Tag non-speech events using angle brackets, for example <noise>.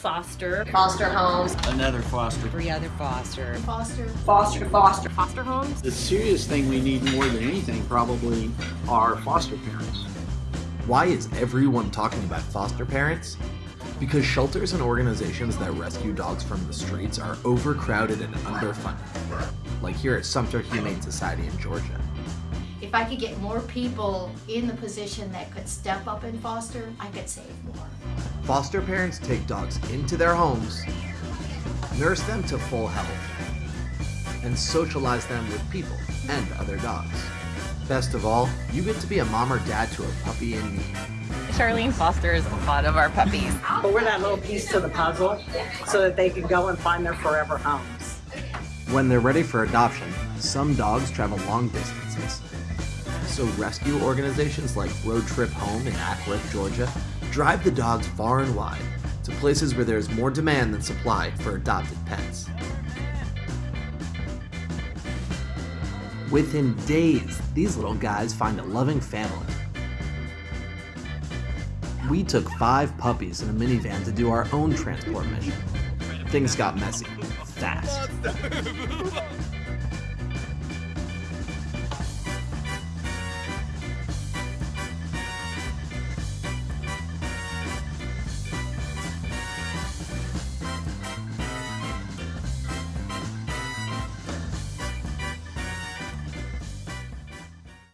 Foster. Foster homes. Another foster. Three other foster. Foster. Foster to foster. Foster homes. The serious thing we need more than anything probably are foster parents. Why is everyone talking about foster parents? Because shelters and organizations that rescue dogs from the streets are overcrowded and underfunded, like here at Sumter Humane Society in Georgia. If I could get more people in the position that could step up and foster, I could save more. Foster parents take dogs into their homes, nurse them to full health, and socialize them with people and other dogs. Best of all, you get to be a mom or dad to a puppy in need. Charlene fosters a lot of our puppies. But we're that little piece to the puzzle so that they can go and find their forever homes. When they're ready for adoption, some dogs travel long distances. So rescue organizations like Road Trip Home in Acworth, Georgia, drive the dogs far and wide to places where there's more demand than supply for adopted pets. Within days, these little guys find a loving family. We took five puppies in a minivan to do our own transport mission. Things got messy, fast. <laughs>